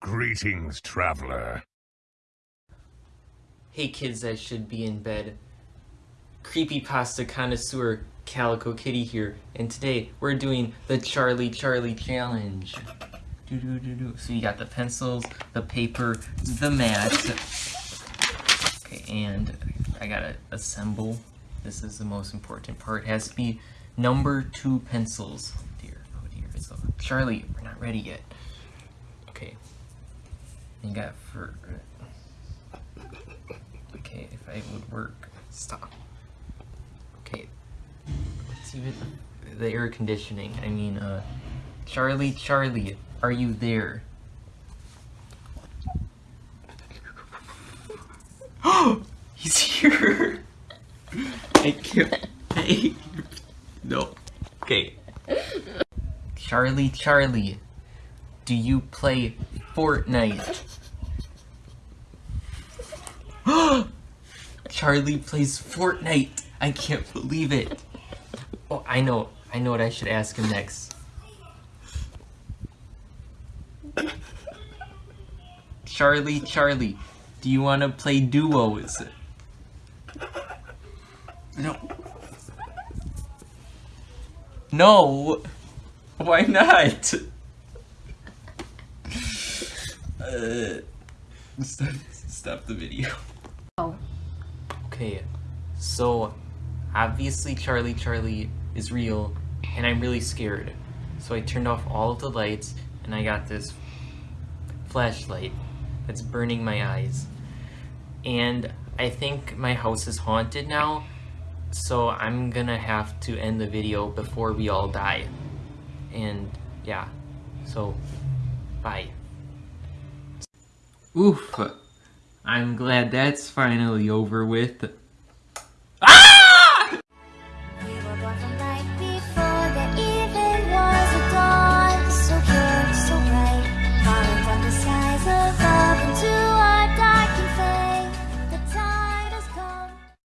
Greetings, traveler. Hey kids that should be in bed. Creepypasta connoisseur Calico Kitty here, and today we're doing the Charlie Charlie challenge. So you got the pencils, the paper, the mat. Okay, and I gotta assemble. This is the most important part. It has to be number two pencils. Oh dear, oh dear. So Charlie, we're not ready yet. You got for okay, if I would work. Stop. Okay. Let's see the, the air conditioning. I mean, uh, Charlie, Charlie, are you there? Oh, He's here! I can't. Hey. No. Okay. Charlie, Charlie, do you play Fortnite? Charlie plays Fortnite. I can't believe it. Oh, I know. I know what I should ask him next. Charlie, Charlie, do you want to play duos? No. No! Why not? Uh, stop, stop the video. Okay, so obviously Charlie Charlie is real and I'm really scared. So I turned off all of the lights and I got this flashlight that's burning my eyes. And I think my house is haunted now, so I'm gonna have to end the video before we all die. And yeah, so bye. Oof. I'm glad that's finally over with.